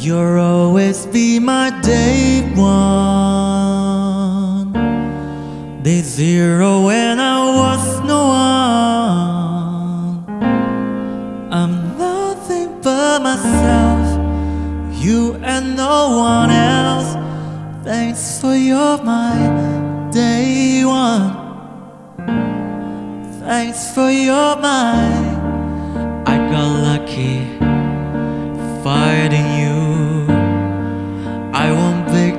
You'll always be my day one. Day zero when I was no one. I'm nothing but myself You and no one else. Thanks for your my day one. Thanks for your mind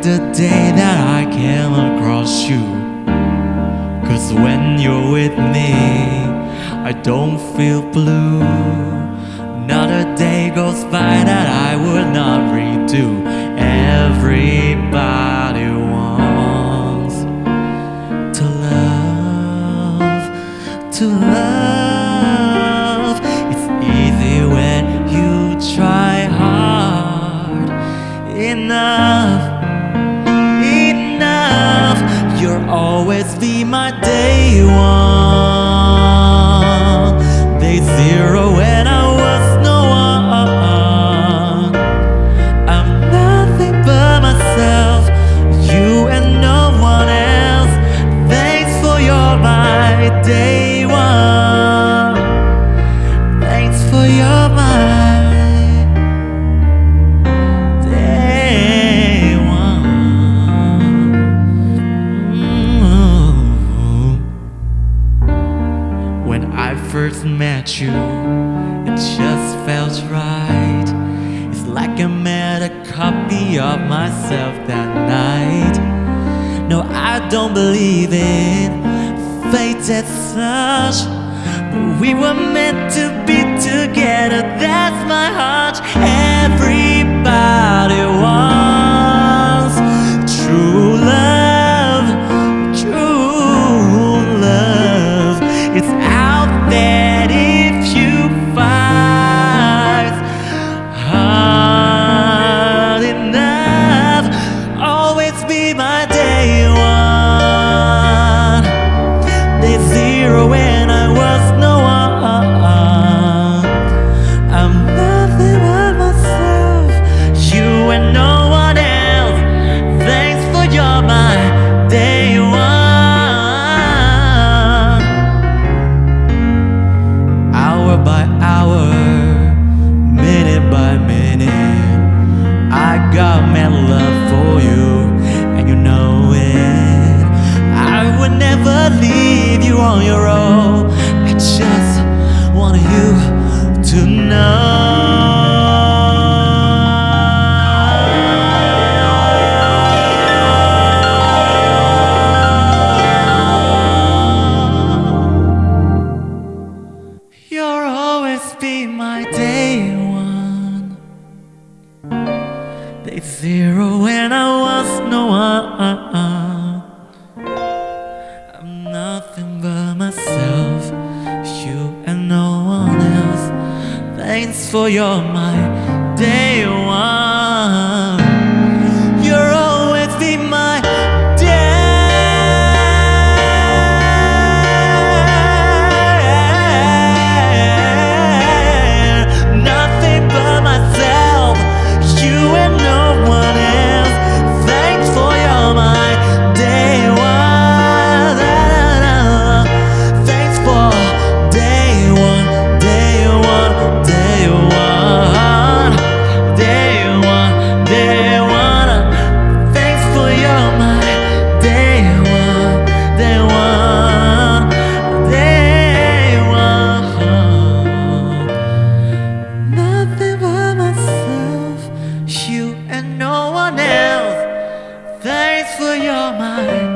the day that I came across you. Cause when you're with me I don't feel blue. Not a day goes by that I would not redo. Everybody wants to love, to love. It's easy when you try hard enough. Always be my day one, day zero first met you, it just felt right. It's like I met a copy of myself that night. No, I don't believe in fate as such. But we were meant to be together, that's my hunch. Everybody love for you, and you know it. I would never leave you on your own. I just want you to know. Day zero when I was no one. I'm nothing but myself, you and no one else. Thanks for your my else.